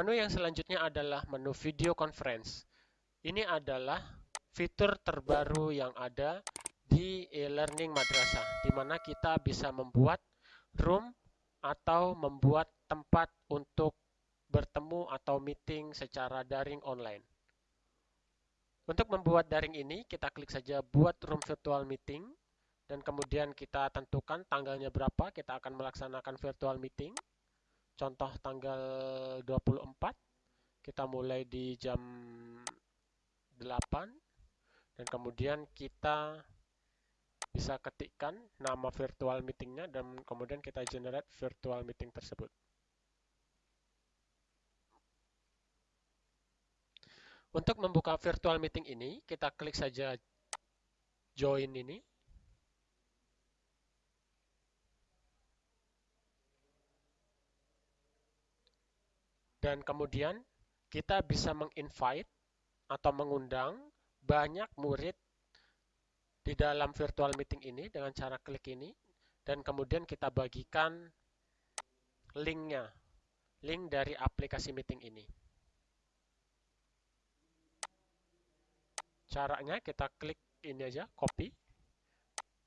Menu yang selanjutnya adalah menu video conference. Ini adalah fitur terbaru yang ada di e-learning madrasah, di mana kita bisa membuat room atau membuat tempat untuk bertemu atau meeting secara daring online. Untuk membuat daring ini, kita klik saja buat room virtual meeting, dan kemudian kita tentukan tanggalnya berapa, kita akan melaksanakan virtual meeting. Contoh tanggal 24, kita mulai di jam 8, dan kemudian kita bisa ketikkan nama virtual meetingnya dan kemudian kita generate virtual meeting tersebut. Untuk membuka virtual meeting ini, kita klik saja join ini. Dan kemudian kita bisa menginvite atau mengundang banyak murid di dalam virtual meeting ini dengan cara klik ini dan kemudian kita bagikan linknya, link dari aplikasi meeting ini. Caranya kita klik ini aja, copy,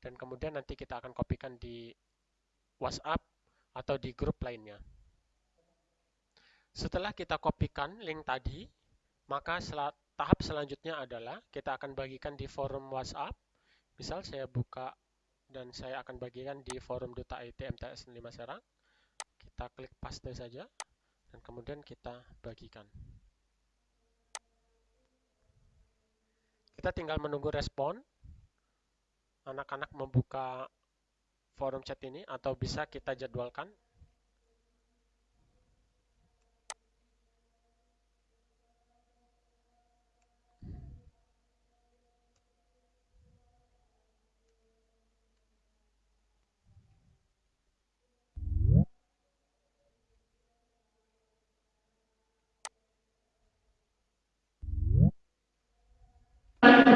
dan kemudian nanti kita akan kopikan di WhatsApp atau di grup lainnya. Setelah kita kopikan link tadi, maka tahap selanjutnya adalah kita akan bagikan di forum WhatsApp. Misal saya buka dan saya akan bagikan di forum duta IT MTS 5 Serang. Kita klik paste saja dan kemudian kita bagikan. Kita tinggal menunggu respon. Anak-anak membuka forum chat ini atau bisa kita jadwalkan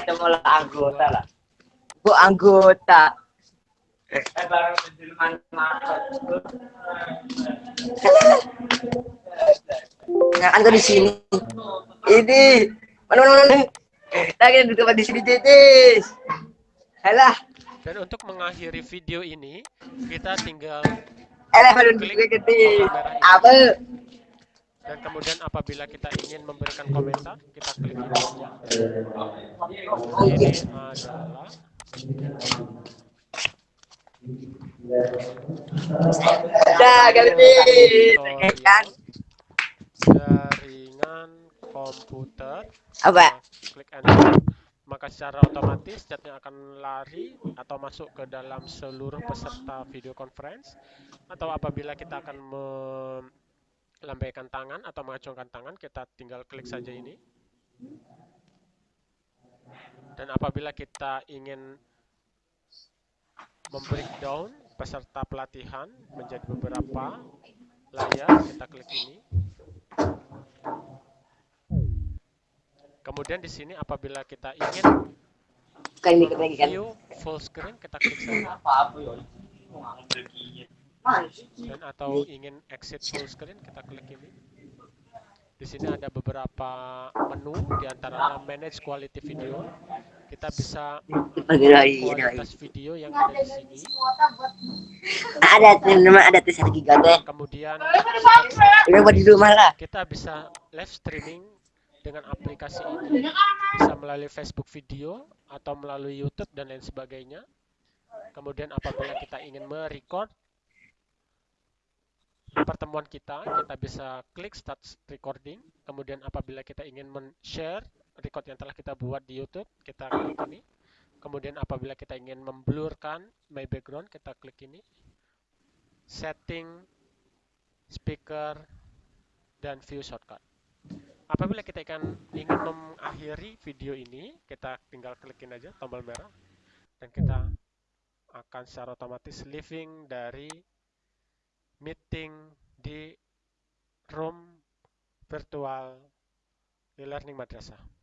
kita malah anggota lah bu anggota eh Nah, kan di sini. Ini mana mana mana. Lagi duduk di sini Titis. Halah. Dan untuk mengakhiri video ini, kita tinggal Eh, klik Apa? Dan kemudian apabila kita ingin memberikan komentar kita klik ini adalah Dah, kan jaringan komputer. Apa? Klik enter. Maka secara otomatis chatnya akan lari atau masuk ke dalam seluruh peserta video conference. Atau apabila kita akan lambaikan tangan atau mengacungkan tangan, kita tinggal klik saja ini. Dan apabila kita ingin membreakdown peserta pelatihan menjadi beberapa layar, kita klik ini. Kemudian di sini apabila kita ingin view full screen, kita klik saja dan atau ingin exit full screen kita klik ini. Di sini ada beberapa menu di antara manage quality video. Kita bisa kualitas video yang ada di sini. Ada nama ada tes giga deh kemudian kita, di rumah lah. kita bisa live streaming dengan aplikasi ini. Bisa melalui Facebook video atau melalui YouTube dan lain sebagainya. Kemudian apabila kita ingin merecord pertemuan kita, kita bisa klik start recording. Kemudian apabila kita ingin men-share record yang telah kita buat di YouTube, kita klik ini. Kemudian apabila kita ingin memblurkan my background, kita klik ini. Setting, speaker, dan view shortcut. apabila kita akan ingin mengakhiri video ini, kita tinggal klikin aja tombol merah dan kita akan secara otomatis living dari meeting di room virtual e-learning madrasah.